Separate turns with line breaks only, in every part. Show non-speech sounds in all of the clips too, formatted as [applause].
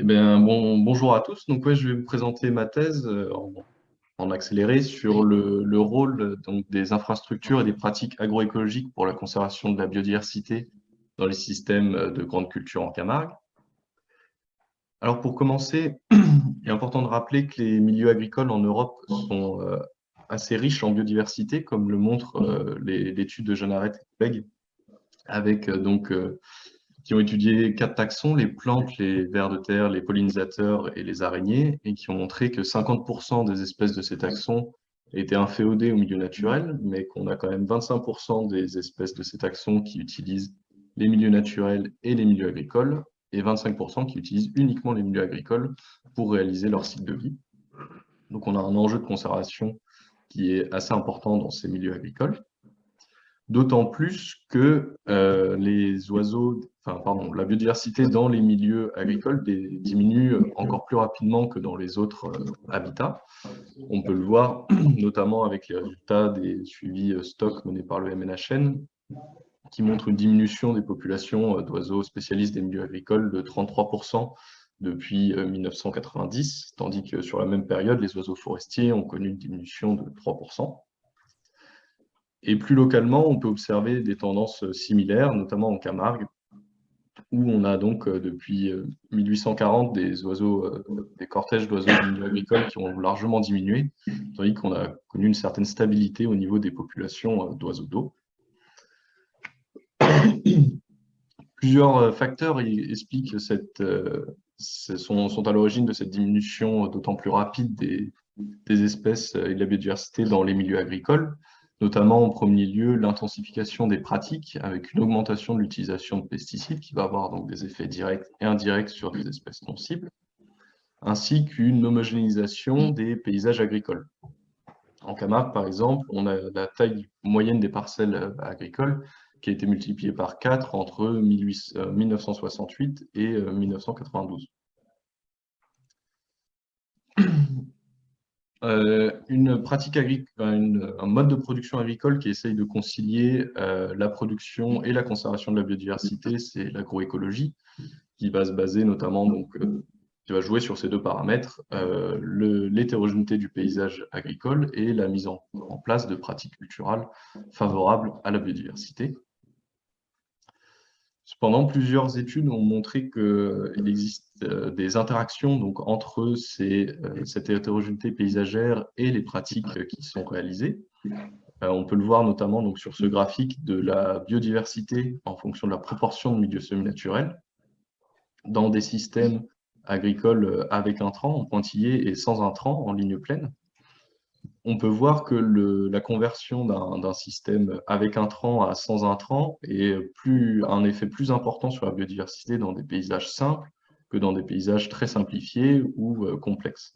Eh bien, bon, bonjour à tous. Donc, ouais, je vais vous présenter ma thèse euh, en, en accéléré sur le, le rôle donc, des infrastructures et des pratiques agroécologiques pour la conservation de la biodiversité dans les systèmes de grande culture en Camargue. Alors, pour commencer, [clears throat] il est important de rappeler que les milieux agricoles en Europe sont euh, assez riches en biodiversité, comme le montre euh, l'étude de Jeanne Arrête et collègues, avec donc qui ont étudié quatre taxons, les plantes, les vers de terre, les pollinisateurs et les araignées, et qui ont montré que 50% des espèces de ces taxons étaient inféodées au milieu naturel, mais qu'on a quand même 25% des espèces de ces taxons qui utilisent les milieux naturels et les milieux agricoles, et 25% qui utilisent uniquement les milieux agricoles pour réaliser leur cycle de vie. Donc on a un enjeu de conservation qui est assez important dans ces milieux agricoles. D'autant plus que euh, la biodiversité dans les milieux agricoles diminue encore plus rapidement que dans les autres euh, habitats. On peut le voir [clears throat] notamment avec les résultats des suivis euh, stocks menés par le MNHN, qui montrent une diminution des populations d'oiseaux spécialistes des milieux agricoles de 33% depuis 1990, tandis que sur la même période, les oiseaux forestiers ont connu une diminution de 3%. Et plus localement, on peut observer des tendances similaires, notamment en Camargue, où on a donc euh, depuis 1840 euh, des oiseaux, euh, des cortèges d'oiseaux du milieu agricole qui ont largement diminué, tandis qu'on a connu une certaine stabilité au niveau des populations d'oiseaux d'eau. [coughs] Plusieurs facteurs expliquent cette, sont, à l'origine de cette diminution d'autant plus rapide des espèces et de la biodiversité dans les milieux agricoles notamment en premier lieu l'intensification des pratiques avec une augmentation de l'utilisation de pesticides qui va avoir donc des effets directs et indirects sur des espèces non cibles, ainsi qu'une homogénéisation des paysages agricoles. En Camargue, par exemple, on a la taille moyenne des parcelles euh, agricoles qui a été multipliée par 4 entre 1968 et 1992. Euh, une pratique agricole, un mode de production agricole qui essaye de concilier euh, la production et la conservation de la biodiversité, c'est l'agroécologie, qui va se baser notamment, donc, euh, qui va jouer sur ces deux paramètres, l'hétérogénéité du paysage agricole et la mise en, en place de pratiques culturales favorables à la biodiversité. Cependant, plusieurs études ont montré qu'il existe euh, des interactions donc, entre euh, cette hétérogénéité paysagère et les pratiques qui sont réalisées. Euh, on peut le voir notamment sur ce graphique de la biodiversité en fonction de la proportion de milieux semi-naturels dans des systèmes agricoles avec intrants en pointillé et sans intrants en ligne pleine on peut voir que la conversion d'un système avec intrant à sans intrant est plus, un effet plus important sur la biodiversité dans des paysages simples que dans des paysages très simplifiés ou euh, complexes.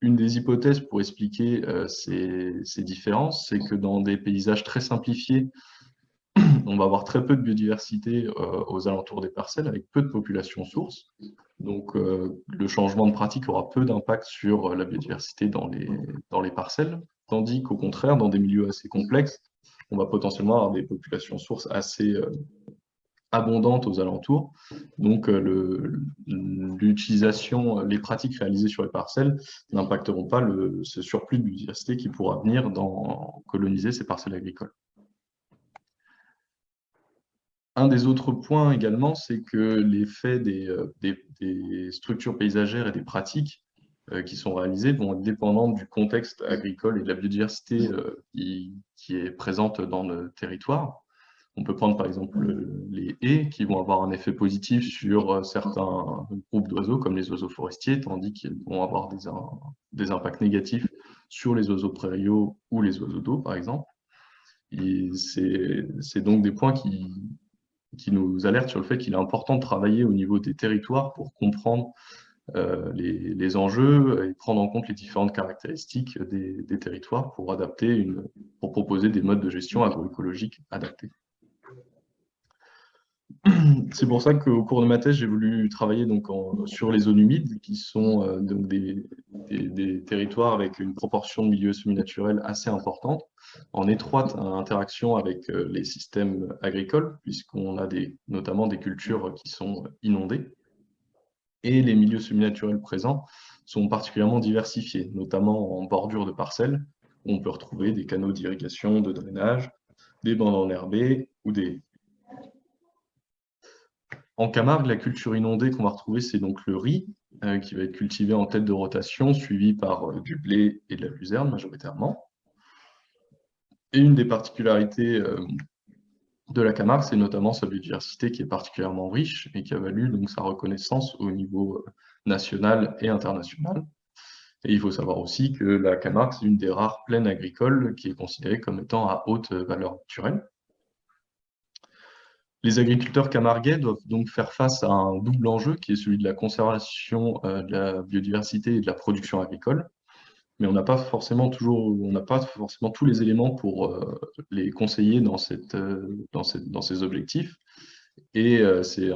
Une des hypothèses pour expliquer euh, ces, différences, c'est que dans des paysages très simplifiés, on va avoir très peu de biodiversité euh, aux alentours des parcelles, avec peu de population source. Donc, euh, le changement de pratique aura peu d'impact sur la biodiversité dans les, parcelles, tandis qu'au contraire, dans des milieux assez complexes, on va potentiellement avoir des populations sources assez euh, abondantes aux alentours. Donc, l'utilisation, les pratiques réalisées sur les parcelles n'impacteront pas ce surplus de biodiversité qui pourra venir dans coloniser ces parcelles agricoles. Un des autres points également, c'est que l'effet euh, des, structures paysagères et des pratiques euh, qui sont réalisées vont être dépendants du contexte agricole et de la biodiversité euh, qui, est présente dans le territoire. On peut prendre par exemple les haies qui vont avoir un effet positif sur certains groupes d'oiseaux comme les oiseaux forestiers, tandis qu'ils vont avoir des, des, impacts négatifs sur les oiseaux prairiaux ou les oiseaux d'eau par exemple. C'est donc des points qui, qui nous alerte sur le fait qu'il est important de travailler au niveau des territoires pour comprendre euh, les, enjeux et prendre en compte les différentes caractéristiques des, territoires pour adapter pour proposer des modes de gestion agroécologiques adaptés. [clears throat] C'est pour ça qu'au cours de ma thèse, j'ai voulu travailler donc sur les zones humides, qui sont euh, donc des, territoires avec une proportion de milieux semi-naturels assez importante, en étroite interaction avec euh, les systèmes agricoles, puisqu'on a des, notamment des cultures qui sont inondées. Et les milieux semi-naturels présents sont particulièrement diversifiés, notamment en bordure de parcelles, où on peut retrouver des canaux d'irrigation, de drainage, des bandes enherbées ou des... En Camargue, la culture inondée qu'on va retrouver, c'est donc le riz, euh, qui va être cultivé en tête de rotation, suivi par euh, du blé et de la luzerne majoritairement. Et une des particularités euh, de la Camargue, c'est notamment sa biodiversité qui est particulièrement riche et qui a valu donc sa reconnaissance au niveau national et international. Et il faut savoir aussi que la Camargue, c'est une des rares plaines agricoles qui est considérée comme étant à haute valeur naturelle. Les agriculteurs camarguais doivent donc faire face à un double enjeu qui est celui de la conservation euh, de la biodiversité et de la production agricole. Mais on n'a pas forcément toujours, on n'a pas forcément tous les éléments pour euh, les conseiller dans, cette, euh, dans, cette, dans ces objectifs. Et c'est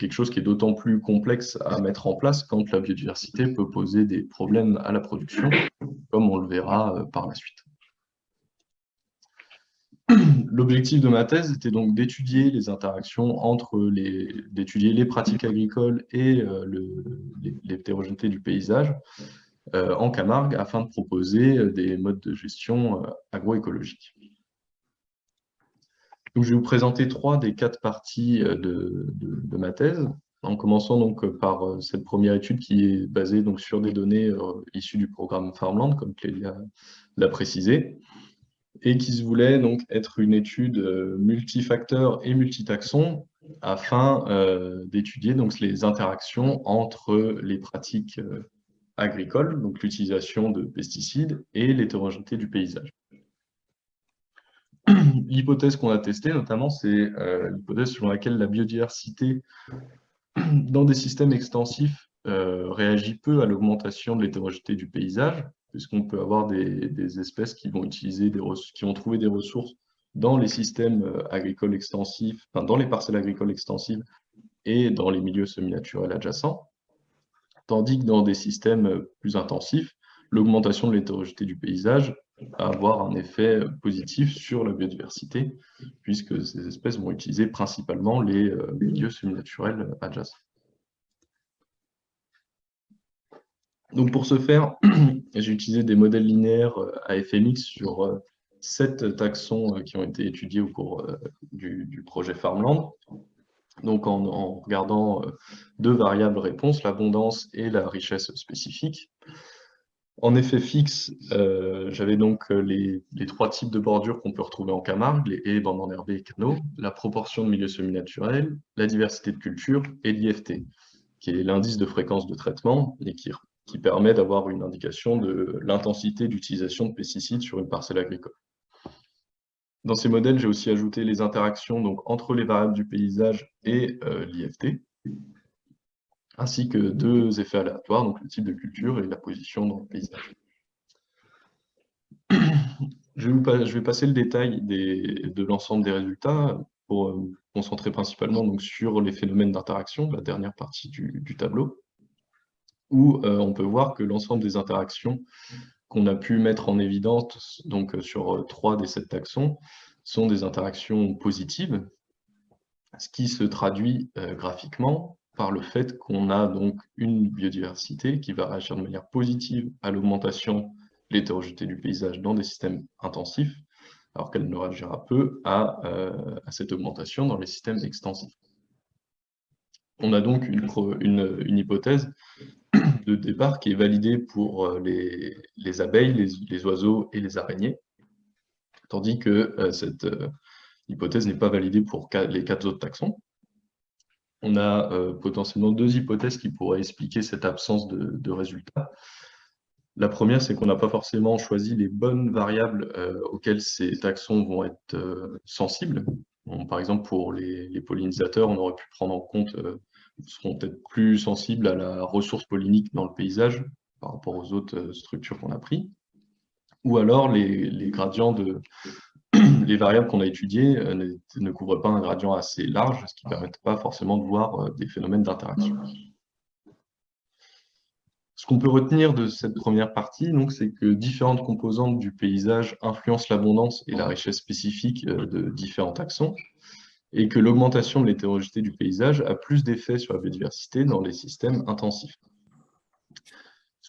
quelque chose qui est d'autant plus complexe à mettre en place quand la biodiversité peut poser des problèmes à la production, comme on le verra par la suite. [clears throat] L'objectif de ma thèse était donc d'étudier les interactions entre les, d'étudier les pratiques agricoles et euh, l'hétérogénéité du paysage euh, en Camargue afin de proposer euh, des modes de gestion agroécologiques. Je vais vous présenter trois des quatre parties de, ma thèse, en commençant donc par cette première étude qui est basée donc sur des données issues du programme Farmland, comme Clélia l'a précisé et qui se voulait donc être une étude euh, multifacteur et multitaxon afin euh, d'étudier donc les interactions entre les pratiques euh, agricoles, donc l'utilisation de pesticides et l'hétérogénéité du paysage. [clears throat] L'hypothèse qu'on a testée, notamment, c'est l'hypothèse selon laquelle la biodiversité dans des systèmes extensifs réagit peu à l'augmentation de l'hétérogénéité du paysage, puisqu'on peut avoir des, espèces qui vont, utiliser des des ressources dans les systèmes euh, agricoles extensifs, dans les parcelles agricoles extensives et dans les milieux semi-naturels adjacents, tandis que dans des systèmes euh, plus intensifs, l'augmentation de l'hétérogénéité du paysage va avoir un effet euh, positif sur la biodiversité, puisque ces espèces vont utiliser principalement les milieux semi-naturels adjacents. Donc pour ce faire, [clears throat] j'ai utilisé des modèles linéaires euh, à FMX sur euh, sept taxons euh, qui ont été étudiés au cours du, projet Farmland. Donc en, regardant deux variables réponses, l'abondance et la richesse spécifique. En effet fixe, j'avais donc les, trois types de bordures qu'on peut retrouver en Camargue, les haies, bandes enherbées et canaux, la proportion de milieux semi-naturels, la diversité de culture et l'IFT, qui est l'indice de fréquence de traitement et qui qui permet d'avoir une indication de l'intensité d'utilisation de pesticides sur une parcelle agricole. Dans ces modèles, j'ai aussi ajouté les interactions donc, entre les variables du paysage et euh, l'IFT, ainsi que deux effets aléatoires, donc le type de culture et la position dans le paysage. Je vais, passer le détail de l'ensemble des résultats pour me euh, concentrer principalement donc, sur les phénomènes d'interaction, la dernière partie du tableau où euh, on peut voir que l'ensemble des interactions qu'on a pu mettre en évidence donc, euh, sur euh, trois des sept taxons sont des interactions positives, ce qui se traduit graphiquement par le fait qu'on a donc une biodiversité qui va réagir de manière positive à l'augmentation de l'hétérogénéité du paysage dans des systèmes intensifs, alors qu'elle ne réagira peu à, cette augmentation dans les systèmes extensifs. On a donc une hypothèse de départ qui est validé pour euh, les, abeilles, les, oiseaux et les araignées, tandis que euh, cette euh, hypothèse n'est pas validée pour les quatre autres taxons. On a potentiellement deux hypothèses qui pourraient expliquer cette absence de, résultats. La première, c'est qu'on n'a pas forcément choisi les bonnes variables auxquelles ces taxons vont être sensibles. par exemple, pour les, les, pollinisateurs, on aurait pu prendre en compte seront peut-être plus sensibles à la ressource pollinique dans le paysage par rapport aux autres euh, structures qu'on a pris. Ou alors les, gradients [clears throat] variables qu'on a étudiées euh, ne, couvrent pas un gradient assez large, ce qui ne permet pas forcément de voir euh, des phénomènes d'interaction. Ce qu'on peut retenir de cette première partie, c'est que différentes composantes du paysage influencent l'abondance et la richesse spécifique de différents taxons, et que l'augmentation de l'hétérogénéité du paysage a plus d'effet sur la biodiversité dans les systèmes intensifs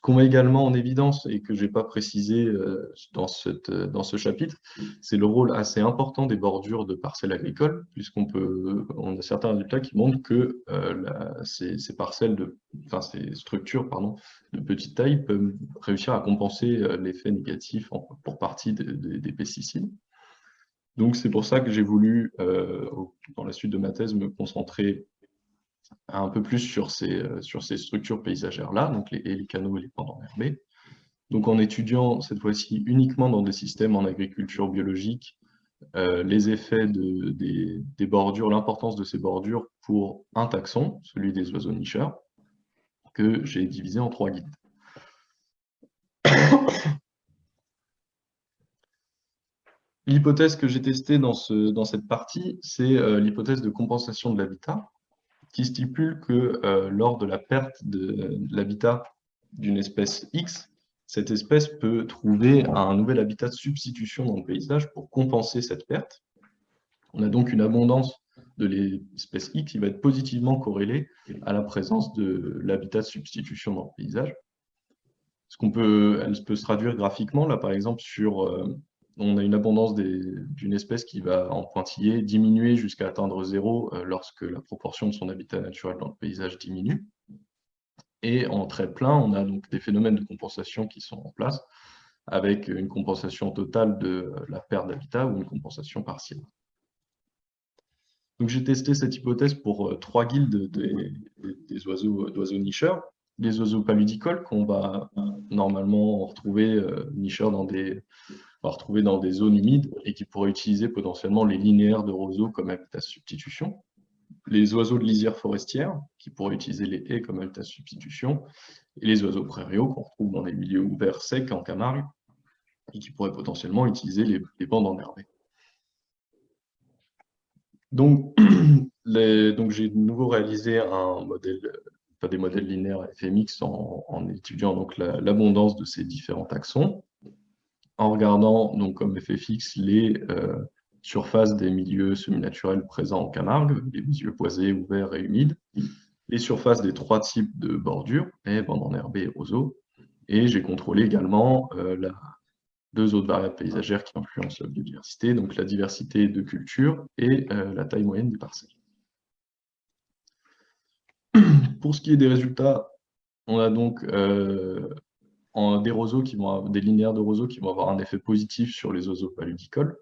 qu'on met également en évidence et que je n'ai pas précisé euh, euh, dans ce chapitre, c'est le rôle assez important des bordures de parcelles agricoles, puisqu'on peut, on a certains résultats qui montrent que euh, ces, parcelles de, enfin ces structures pardon, de petite taille peuvent réussir à compenser l'effet négatif pour partie des pesticides. Donc c'est pour ça que j'ai voulu, dans la suite de ma thèse, me concentrer un peu plus sur ces, euh, structures paysagères-là, donc les, les, canaux et les pendants herbés. Donc en étudiant cette fois-ci uniquement dans des systèmes en agriculture biologique, euh, les effets de, des, bordures, l'importance de ces bordures pour un taxon, celui des oiseaux nicheurs, que j'ai divisé en trois guides. L'hypothèse que j'ai testée dans, ce, dans cette partie, c'est euh, l'hypothèse de compensation de l'habitat qui stipule que euh, lors de la perte de, l'habitat d'une espèce X, cette espèce peut trouver un nouvel habitat de substitution dans le paysage pour compenser cette perte. On a donc une abondance de l'espèce X qui va être positivement corrélée à la présence de l'habitat de substitution dans le paysage. Ce qu'on peut, elle peut se traduire graphiquement, là par exemple, sur euh, on a une abondance d'une espèce qui va en pointillé diminuer jusqu'à atteindre zéro euh, lorsque la proportion de son habitat naturel dans le paysage diminue. Et en trait plein, on a donc des phénomènes de compensation qui sont en place, avec une compensation totale de la perte d'habitat ou une compensation partielle. J'ai testé cette hypothèse pour euh, trois guildes des, oiseaux, d'oiseaux nicheurs. Les oiseaux paludicoles qu'on va euh, normalement retrouver nicheurs dans des retrouver dans des zones humides et qui pourraient utiliser potentiellement les linéaires de roseaux comme habitat substitution, les oiseaux de lisière forestière qui pourraient utiliser les haies comme habitat substitution, et les oiseaux prairiaux qu'on retrouve dans les milieux ouverts secs en Camargue et qui pourraient potentiellement utiliser les, bandes enherbées. Donc, [clears throat] donc j'ai de nouveau réalisé un modèle, des modèles linéaires FMX en, en étudiant l'abondance de ces différents taxons en regardant donc comme effet fixe les euh, surfaces des milieux semi-naturels présents en Camargue, les milieux boisés, ouverts et humides, les surfaces des trois types de bordures, haies, bandes enherbées et roseaux, et j'ai contrôlé également euh, deux autres variables paysagères qui influencent la biodiversité, donc la diversité de cultures et euh, la taille moyenne des parcelles. Pour ce qui est des résultats, on a donc des roseaux des linéaires de roseaux qui vont avoir un effet positif sur les oiseaux paludicoles,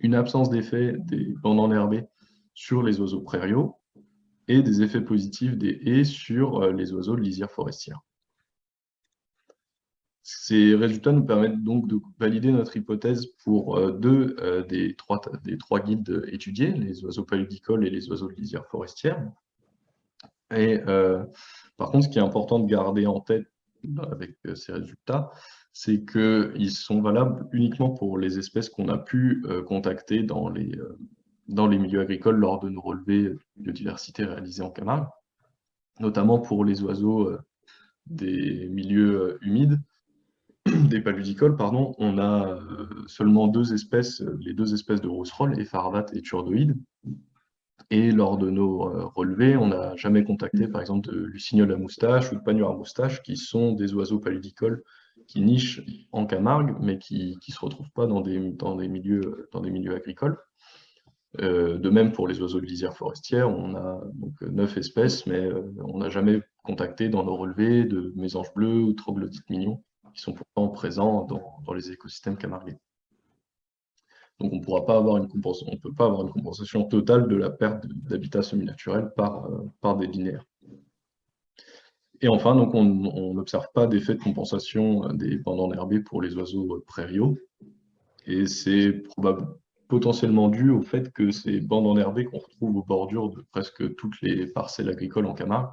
une absence d'effet des bandes sur les oiseaux prairiaux et des effets positifs des haies sur euh, les oiseaux de lisière forestière. Ces résultats nous permettent donc de valider notre hypothèse pour euh, deux euh, des, trois, des trois guides étudiés, les oiseaux paludicoles et les oiseaux de lisière forestière. Et par contre, ce qui est important de garder en tête avec euh, ces résultats, c'est qu'ils sont valables uniquement pour les espèces qu'on a pu euh, contacter dans les, euh, milieux agricoles lors de nos relevés de biodiversité réalisés en Camargue, notamment pour les oiseaux des milieux humides, [clears throat] des paludicoles, pardon, on a seulement deux espèces, les deux espèces de rousserolle, Epharvat et Turdoïde, et lors de nos euh, relevés, on n'a jamais contacté, par exemple, de lucignol à moustache ou de pagnure à moustache, qui sont des oiseaux paludicoles qui nichent en Camargue, mais qui ne se retrouvent pas dans des, dans des, milieux, dans des milieux agricoles. Euh, de même pour les oiseaux de lisière forestière, on a donc neuf espèces, mais euh, on n'a jamais contacté dans nos relevés de mésanges bleus ou troglodytes mignons, qui sont pourtant présents dans, dans les écosystèmes camarguais. Donc on on peut pas avoir une compensation totale de la perte d'habitat semi-naturel par, euh, des linéaires. Et enfin, on n'observe pas d'effet de compensation des pendants herbés pour les oiseaux prairiaux. Et c'est potentiellement dû au fait que ces bandes enherbées qu'on retrouve aux bordures de presque toutes les parcelles agricoles en Camargue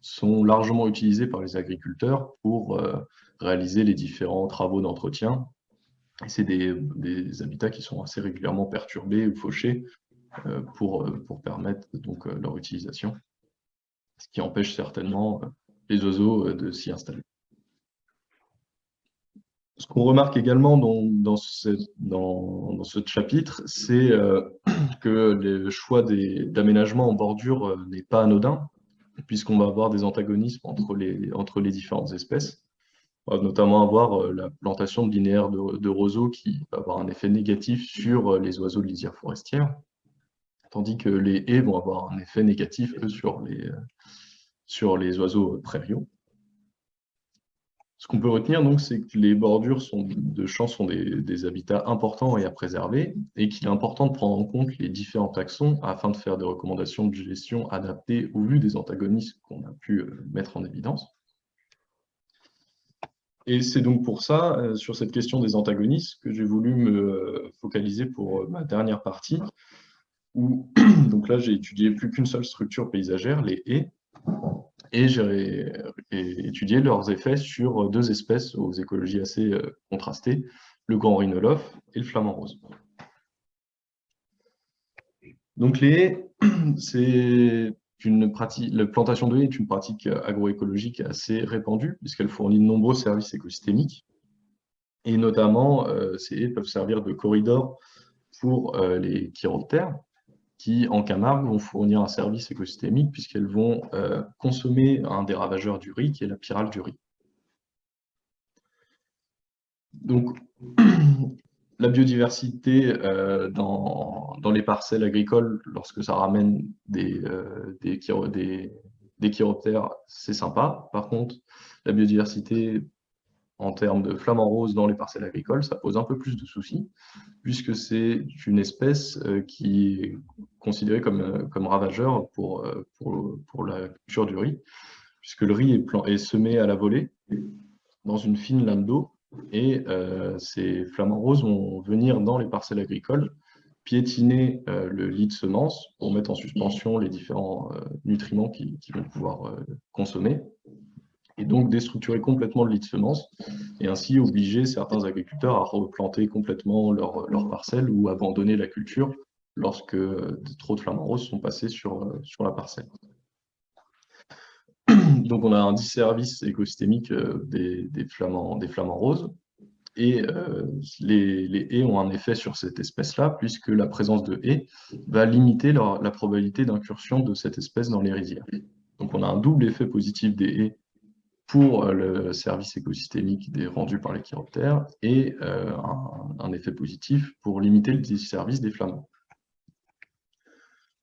sont largement utilisées par les agriculteurs pour euh, réaliser les différents travaux d'entretien c'est des, habitats qui sont assez régulièrement perturbés ou fauchés euh, pour, euh, pour permettre donc euh, leur utilisation, ce qui empêche certainement les oiseaux de s'y installer. Ce qu'on remarque également dans, ce, chapitre, c'est [clears throat] que le choix d'aménagement en bordure n'est pas anodin, puisqu'on va avoir des antagonismes entre les différentes espèces. On va notamment avoir euh, la plantation de linéaires de, roseaux qui va avoir un effet négatif sur les oiseaux de lisière forestière, tandis que les haies vont avoir un effet négatif sur les, sur les oiseaux prairiaux. Ce qu'on peut retenir, donc, c'est que les bordures de champs sont des, habitats importants et à préserver, et qu'il est important de prendre en compte les différents taxons afin de faire des recommandations de gestion adaptées au vu des antagonismes qu'on a pu euh, mettre en évidence. Et c'est donc pour ça, euh, sur cette question des antagonismes, que j'ai voulu me euh, focaliser pour ma dernière partie, où [clears throat] donc là j'ai étudié plus qu'une seule structure paysagère, les haies, et j'ai étudié leurs effets sur deux espèces aux écologies assez euh, contrastées, le grand rhinolophe et le flamant rose. Donc les haies, [clears throat] c'est la plantation de haies est une pratique agroécologique assez répandue puisqu'elle fournit de nombreux services écosystémiques et notamment euh, ces haies peuvent servir de corridor pour euh, les chiroptères qui, en Camargue, vont fournir un service écosystémique puisqu'elles vont euh, consommer un des ravageurs du riz, qui est la pyrale du riz. Donc, [clears throat] la biodiversité euh, dans, les parcelles agricoles, lorsque ça ramène des, euh, des, des chiroptères, c'est sympa. Par contre, la biodiversité en termes de flamants roses dans les parcelles agricoles, ça pose un peu plus de soucis, puisque c'est une espèce euh, qui est considérée comme, ravageur pour, la culture du riz, puisque le riz est, est semé à la volée dans une fine lame d'eau, et ces flamants roses vont venir dans les parcelles agricoles, piétiner le lit de semence pour mettre en suspension les différents nutriments qu'ils vont pouvoir consommer et donc déstructurer complètement le lit de semences, et ainsi obliger certains agriculteurs à replanter complètement leur, leur parcelle ou abandonner la culture lorsque trop de flamants roses sont passés sur, sur la parcelle. Donc on a un disservice écosystémique euh, des, des, flamants, roses, et euh, les, haies ont un effet sur cette espèce-là, puisque la présence de haies va limiter la probabilité d'incursion de cette espèce dans les rizières. Donc on a un double effet positif des haies pour euh, le service écosystémique rendu par les chiroptères et euh, un, effet positif pour limiter le service des flamants.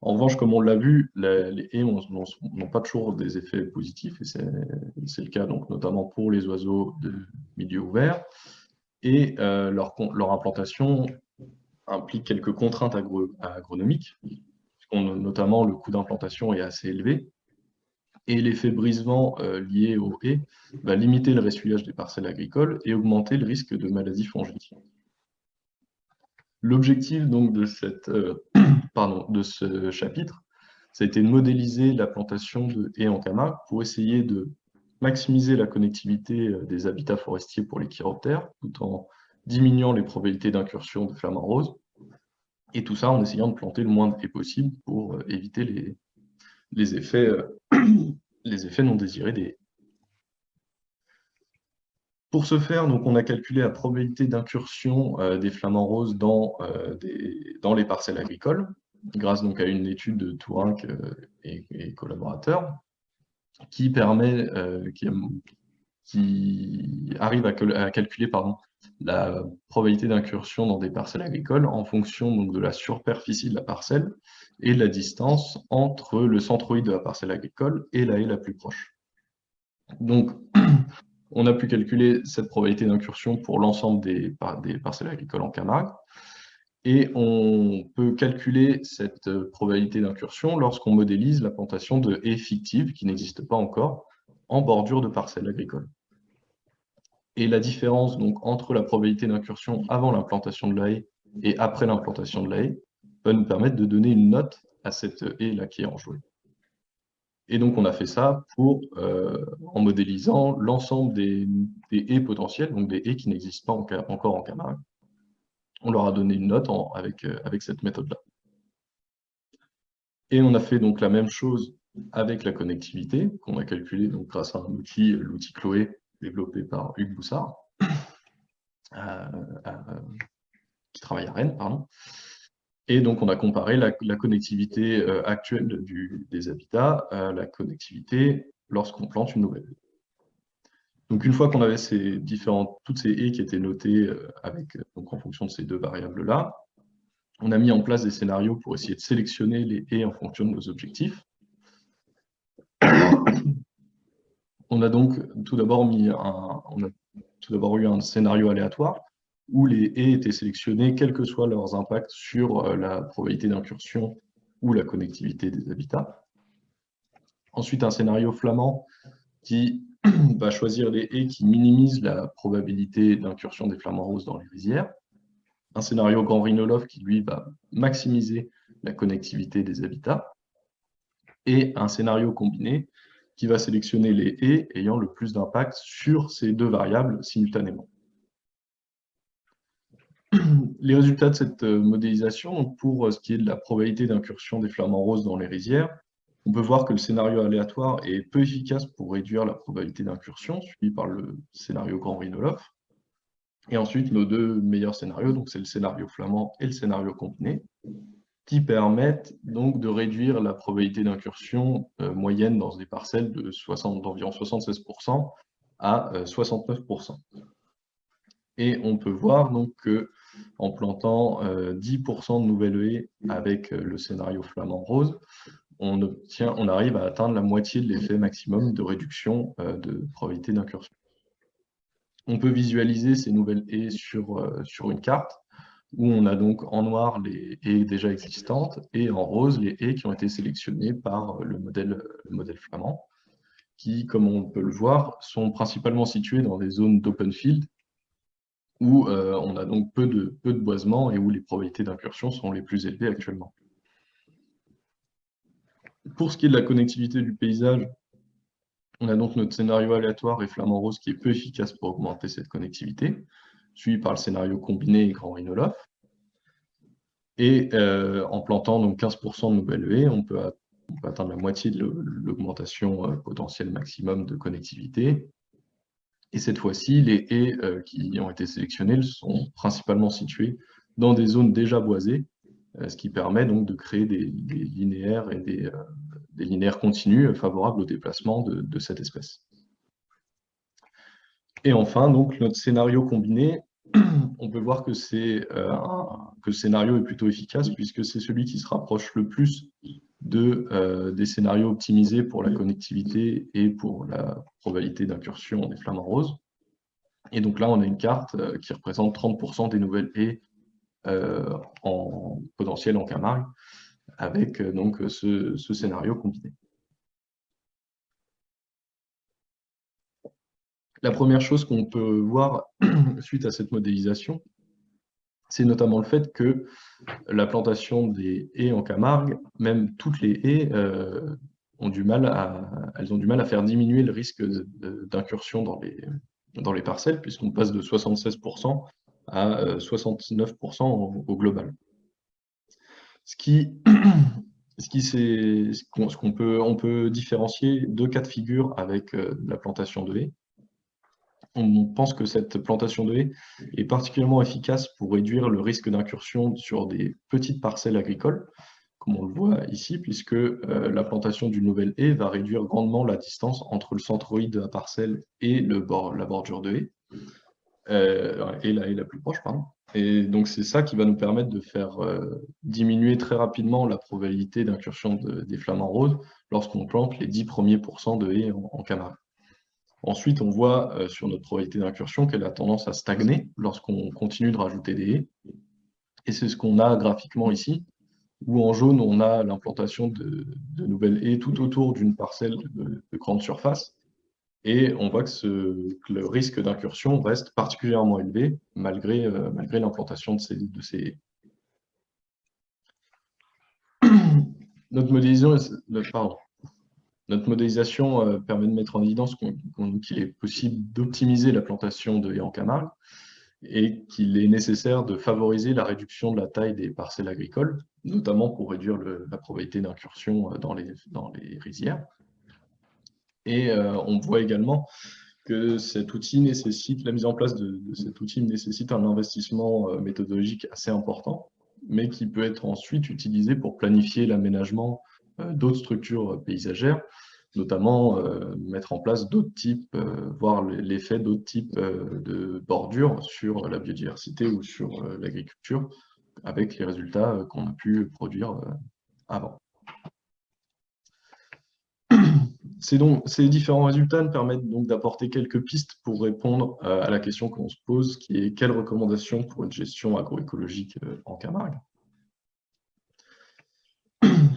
En revanche, comme on l'a vu, les haies n'ont pas toujours des effets positifs, et c'est le cas donc, notamment pour les oiseaux de milieu ouvert, et euh, leur, leur, implantation implique quelques contraintes agronomiques, notamment le coût d'implantation est assez élevé, et l'effet brisement euh, lié aux haies va limiter le ressuyage des parcelles agricoles et augmenter le risque de maladies fongiques. L'objectif donc de, cette, euh, [clears throat] pardon, de ce chapitre, ça a été de modéliser la plantation de haies en Camargue pour essayer de maximiser la connectivité euh, des habitats forestiers pour les chiroptères, tout en diminuant les probabilités d'incursion de flamants roses, et tout ça en essayant de planter le moins de haies possible pour éviter les, les effets, euh, [clears throat] les effets non désirés des pour ce faire, donc, on a calculé la probabilité d'incursion euh, des flamants roses dans, euh, dans, les parcelles agricoles, grâce donc, à une étude de Tourinck et, collaborateurs, qui permet, qui, arrive à, calculer pardon, la probabilité d'incursion dans des parcelles agricoles en fonction donc, de la superficie de la parcelle et la distance entre le centroïde de la parcelle agricole et la haie la plus proche. Donc, on a pu calculer cette probabilité d'incursion pour l'ensemble des, parcelles agricoles en Camargue, et on peut calculer cette probabilité d'incursion lorsqu'on modélise la plantation de haies fictives, qui n'existent pas encore, en bordure de parcelles agricoles. Et la différence donc, entre la probabilité d'incursion avant l'implantation de la haie et après l'implantation de la haie va nous permettre de donner une note à cette haie-là qui est enjouée. Et donc, on a fait ça pour, euh, en modélisant l'ensemble des, haies potentielles, donc des haies qui n'existent pas encore en Camargue. On leur a donné une note avec, euh, avec cette méthode-là. Et on a fait donc la même chose avec la connectivité, qu'on a calculée donc, grâce à un outil, l'outil Chloé, développé par Hugues Boussard. qui travaille à Rennes, pardon. Et donc, on a comparé la, connectivité actuelle des habitats à la connectivité lorsqu'on plante une nouvelle donc, une fois qu'on avait ces différentes, toutes ces haies qui étaient notées avec, donc, en fonction de ces deux variables-là, on a mis en place des scénarios pour essayer de sélectionner les haies en fonction de nos objectifs. on a donc tout d'abord eu un scénario aléatoire où les haies étaient sélectionnées, quels que soient leurs impacts sur euh, la probabilité d'incursion ou la connectivité des habitats. Ensuite, un scénario flamand qui [clears throat] va choisir les haies qui minimisent la probabilité d'incursion des flamants roses dans les rizières. Un scénario grand rhinolophe qui, lui, va maximiser la connectivité des habitats. Et un scénario combiné qui va sélectionner les haies ayant le plus d'impact sur ces deux variables simultanément. [clears throat] Les résultats de cette euh, modélisation, pour euh, ce qui est de la probabilité d'incursion des flamants roses dans les rizières, on peut voir que le scénario aléatoire est peu efficace pour réduire la probabilité d'incursion, suivi par le scénario grand rhinolophe. Et ensuite, nos deux meilleurs scénarios, donc c'est le scénario flamand et le scénario combiné, qui permettent donc de réduire la probabilité d'incursion euh, moyenne dans des parcelles d'environ 76% à 69%. Euh, Et on peut voir donc que en plantant 10% euh, de nouvelles haies avec le scénario flamand rose, on, obtient, on arrive à atteindre la moitié de l'effet maximum de réduction de probabilité d'incursion. On peut visualiser ces nouvelles haies sur, sur une carte où on a donc en noir les haies déjà existantes et en rose les haies qui ont été sélectionnées par le modèle, modèle flamand, qui, comme on peut le voir, sont principalement situées dans des zones d'open field où euh, on a donc peu de, peu de boisement et où les probabilités d'incursion sont les plus élevées actuellement. Pour ce qui est de la connectivité du paysage, on a donc notre scénario aléatoire et flamand rose qui est peu efficace pour augmenter cette connectivité suivi par le scénario combiné et grand rhinolophe. Et euh, en plantant donc 15% de nouvelles haies, on peut, atteindre la moitié de l'augmentation euh, potentielle maximum de connectivité. Et cette fois-ci, les haies euh, qui ont été sélectionnées sont principalement situées dans des zones déjà boisées, ce qui permet donc de créer des, linéaires et des, linéaires continus favorables au déplacement de, cette espèce. Et enfin, donc, notre scénario combiné, [clears throat] on peut voir que, euh, que, le scénario est plutôt efficace puisque c'est celui qui se rapproche le plus de, euh, des scénarios optimisés pour la connectivité et pour la probabilité d'incursion des flamants roses. Et donc là, on a une carte euh, qui représente 30% des nouvelles haies en potentiel en Camargue avec donc ce scénario combiné. La première chose qu'on peut voir [clears throat] suite à cette modélisation, c'est notamment le fait que la plantation des haies en Camargue, même toutes les haies, euh, ont du mal à, elles ont du mal à faire diminuer le risque d'incursion dans les, parcelles, puisqu'on passe de 76% à 69% euh, au, global. [clears throat] Ce qu'on peut, on peut différencier deux cas de figure avec euh, la plantation de haies on pense que cette plantation de haies est particulièrement efficace pour réduire le risque d'incursion sur des petites parcelles agricoles, comme on le voit ici, puisque euh, la plantation d'une nouvelle haie va réduire grandement la distance entre le centroïde de la parcelle et la bordure de haie, euh, et la haie la plus proche, pardon. Et donc c'est ça qui va nous permettre de faire euh, diminuer très rapidement la probabilité d'incursion des flamants roses lorsqu'on plante les 10 premiers pourcents de haies en, en. Ensuite, on voit euh, sur notre probabilité d'incursion qu'elle a tendance à stagner lorsqu'on continue de rajouter des haies. Et c'est ce qu'on a graphiquement ici, où en jaune, on a l'implantation de, nouvelles haies tout autour d'une parcelle de, grande surface. Et on voit que, le risque d'incursion reste particulièrement élevé malgré, euh, malgré l'implantation de ces, de ces haies. Notre modélisation, pardon, notre modélisation euh, permet de mettre en évidence qu'il est possible d'optimiser la plantation de haies en Camargue et qu'il est nécessaire de favoriser la réduction de la taille des parcelles agricoles, notamment pour réduire la probabilité d'incursion euh, dans les, dans les rizières. Et euh, on voit également que cet outil nécessite, la mise en place de, cet outil nécessite un investissement méthodologique assez important, mais qui peut être ensuite utilisé pour planifier l'aménagement d'autres structures paysagères, notamment euh, mettre en place d'autres types, voir l'effet d'autres types de bordures sur la biodiversité ou sur l'agriculture, avec les résultats qu'on a pu produire avant. [clears throat] ces différents résultats nous permettent donc d'apporter quelques pistes pour répondre euh, à la question qu'on se pose, qui est quelles recommandations pour une gestion agroécologique euh, en Camargue?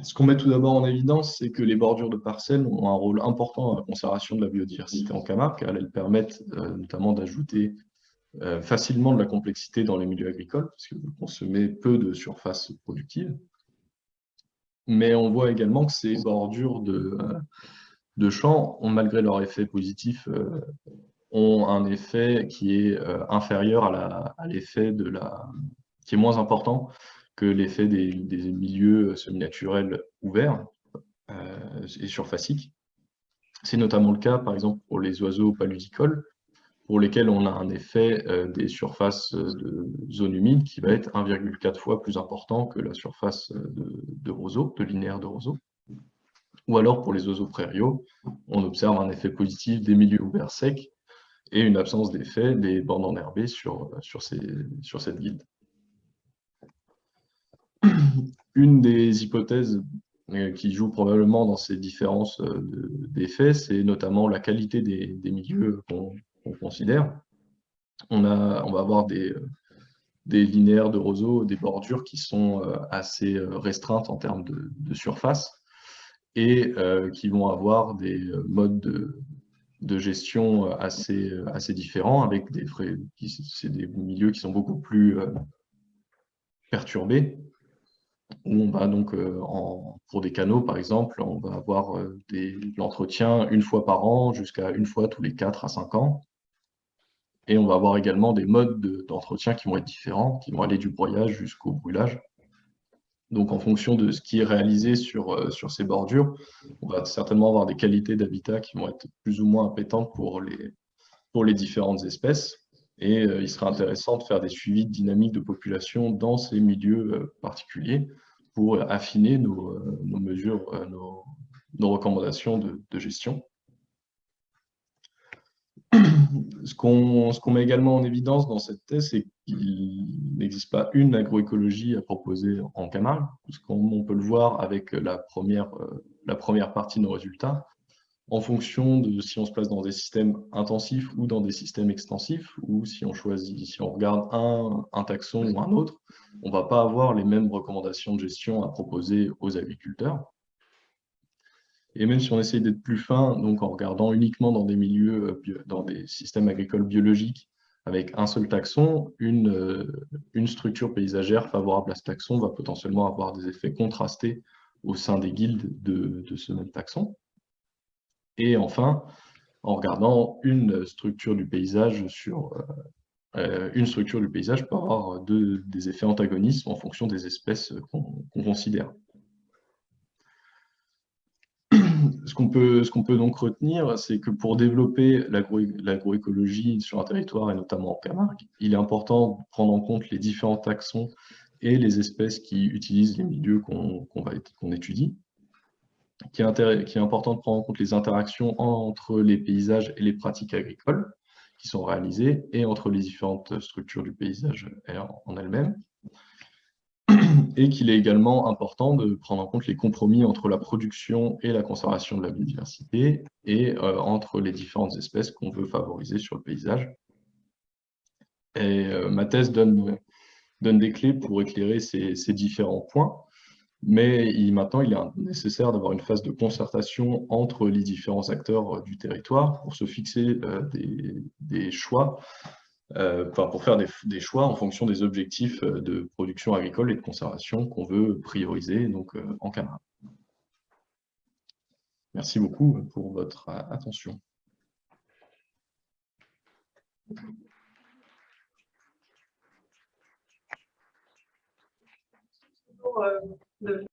Ce qu'on met tout d'abord en évidence, c'est que les bordures de parcelles ont un rôle important dans la conservation de la biodiversité en Camargue, car elles permettent euh, notamment d'ajouter facilement de la complexité dans les milieux agricoles, parce que vous consommez peu de surface productive. Mais on voit également que ces bordures de, de champs, ont, malgré leur effet positif, euh, ont un effet qui est euh, inférieur à l'effet de la... qui est moins important que l'effet des, milieux semi-naturels ouverts euh, et surfaciques. C'est notamment le cas, par exemple, pour les oiseaux paludicoles, pour lesquels on a un effet des surfaces de zone humide qui va être 1,4 fois plus important que la surface de, de de linéaire de roseau. Ou alors, pour les oiseaux prairiaux, on observe un effet positif des milieux ouverts secs et une absence d'effet des bandes enherbées sur, sur, sur cette guilde. Une des hypothèses euh, qui joue probablement dans ces différences euh, d'effets, c'est notamment la qualité des, milieux qu'on considère. On, va avoir des, des linéaires de roseaux, des bordures qui sont euh, assez restreintes en termes de surface, et euh, qui vont avoir des euh, modes de, gestion euh, assez, différents, avec des frais, des milieux qui sont beaucoup plus perturbés, où on va donc, en, pour des canaux par exemple, on va avoir l'entretien une fois par an jusqu'à une fois tous les 4 à 5 ans. Et on va avoir également des modes d'entretien qui vont être différents, qui vont aller du broyage jusqu'au brûlage. Donc, en fonction de ce qui est réalisé sur, euh, ces bordures, on va certainement avoir des qualités d'habitat qui vont être plus ou moins les, pour les différentes espèces. Et euh, il sera intéressant de faire des suivis de dynamique de population dans ces milieux euh, particuliers pour affiner nos, mesures, nos, recommandations de, gestion. [clears throat] ce qu'on met également en évidence dans cette thèse, c'est qu'il n'existe pas une agroécologie à proposer en Camargue, puisqu'on peut le voir avec la première, euh, la première partie de nos résultats, en fonction de si on se place dans des systèmes intensifs ou dans des systèmes extensifs, ou si on choisit, si on regarde un, taxon ou un autre, on ne va pas avoir les mêmes recommandations de gestion à proposer aux agriculteurs. Et même si on essaye d'être plus fin, donc en regardant uniquement dans des milieux, euh, dans des systèmes agricoles biologiques, avec un seul taxon, une, euh, une structure paysagère favorable à ce taxon va potentiellement avoir des effets contrastés au sein des guildes de, ce même taxon. Et enfin, en regardant une structure du paysage sur euh, une structure du paysage peut avoir des effets antagonistes en fonction des espèces qu'on considère. [clears throat] ce qu'on peut, donc retenir, c'est que pour développer l'agroécologie sur un territoire, et notamment en Camargue, il est important de prendre en compte les différents taxons et les espèces qui utilisent les milieux qu'on étudie. Qui est, important de prendre en compte les interactions entre les paysages et les pratiques agricoles qui sont réalisées, et entre les différentes structures du paysage en elles-mêmes [clears throat] et qu'il est également important de prendre en compte les compromis entre la production et la conservation de la biodiversité et euh, entre les différentes espèces qu'on veut favoriser sur le paysage. Et euh, ma thèse donne, donne des clés pour éclairer ces, différents points, mais il, maintenant il est nécessaire d'avoir une phase de concertation entre les différents acteurs euh, du territoire pour se fixer des, des choix euh, pour faire des, choix en fonction des objectifs euh, de production agricole et de conservation qu'on veut prioriser donc, euh, en Camargue. Merci beaucoup pour votre attention. the